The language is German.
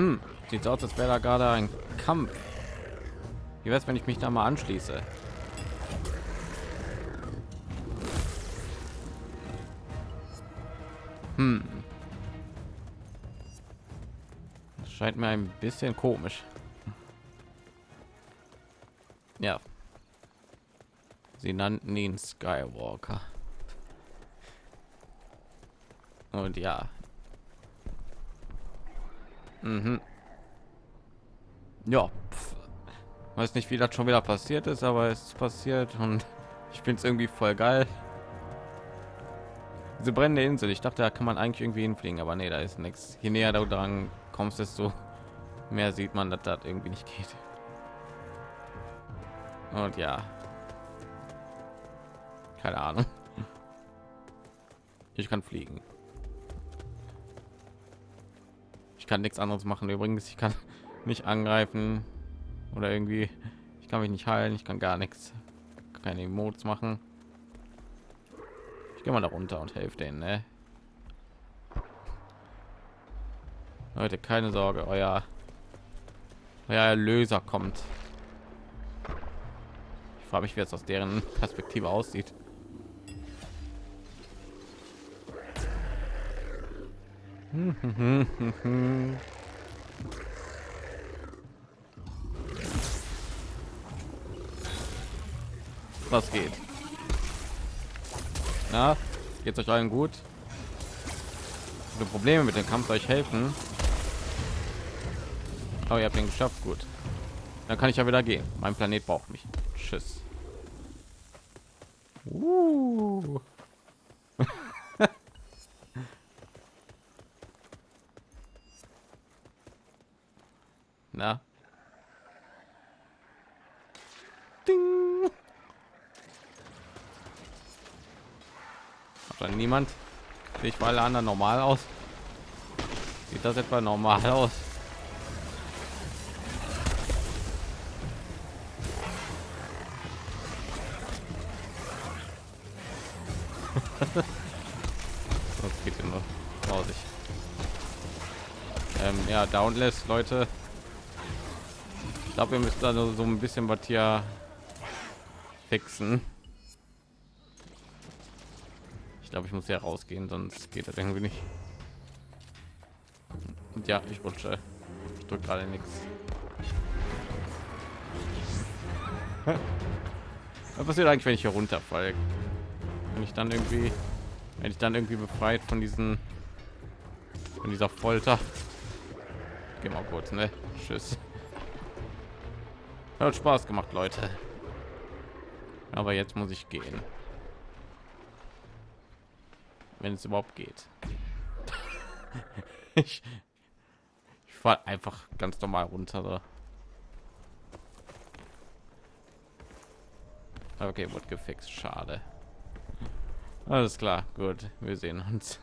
Hm, sieht aus, als wäre da gerade ein Kampf. Wie wäre es, wenn ich mich da mal anschließe? Hm. Das scheint mir ein bisschen komisch. Ja. Sie nannten ihn Skywalker. Und ja. Mhm. Ja. Pff. Weiß nicht, wie das schon wieder passiert ist, aber es ist passiert und ich finde es irgendwie voll geil. Diese brennende Insel. Ich dachte, da kann man eigentlich irgendwie hinfliegen, aber nee, da ist nichts. Je näher du dran kommst, desto mehr sieht man, dass das irgendwie nicht geht. Und ja, keine Ahnung. Ich kann fliegen. Ich kann nichts anderes machen. Übrigens, ich kann nicht angreifen oder irgendwie. Ich kann mich nicht heilen. Ich kann gar nichts. Keine Emotes machen. Ich gehe mal da runter und helfe denen. Ne? Leute, keine Sorge, euer, euer Erlöser kommt. Ich frage mich, wie es aus deren Perspektive aussieht. Was geht? Na, geht's euch allen gut? Die Probleme mit dem Kampf euch helfen. Oh, ihr habt ihn geschafft, gut. Dann kann ich ja wieder gehen. Mein Planet braucht mich. Tschüss. Uh. Na? Ding. Hat dann niemand? Ich alle anderen normal aus? Sieht das etwa normal aus? das geht nur grausig. Ähm, ja, Downless, Leute. Ich glaube, wir müssen da so ein bisschen was hier fixen. Ich glaube, ich muss ja rausgehen, sonst geht das irgendwie nicht. Und ja, ich rutsche. Ich drücke gerade nichts. Was passiert eigentlich, wenn ich hier runterfalle? Wenn ich dann irgendwie, wenn ich dann irgendwie befreit von diesen, von dieser Folter. Geh mal kurz, ne? Tschüss. Hat Spaß gemacht, Leute. Aber jetzt muss ich gehen. Wenn es überhaupt geht. ich ich fahre einfach ganz normal runter. Okay, wird gefixt. Schade. Alles klar, gut. Wir sehen uns.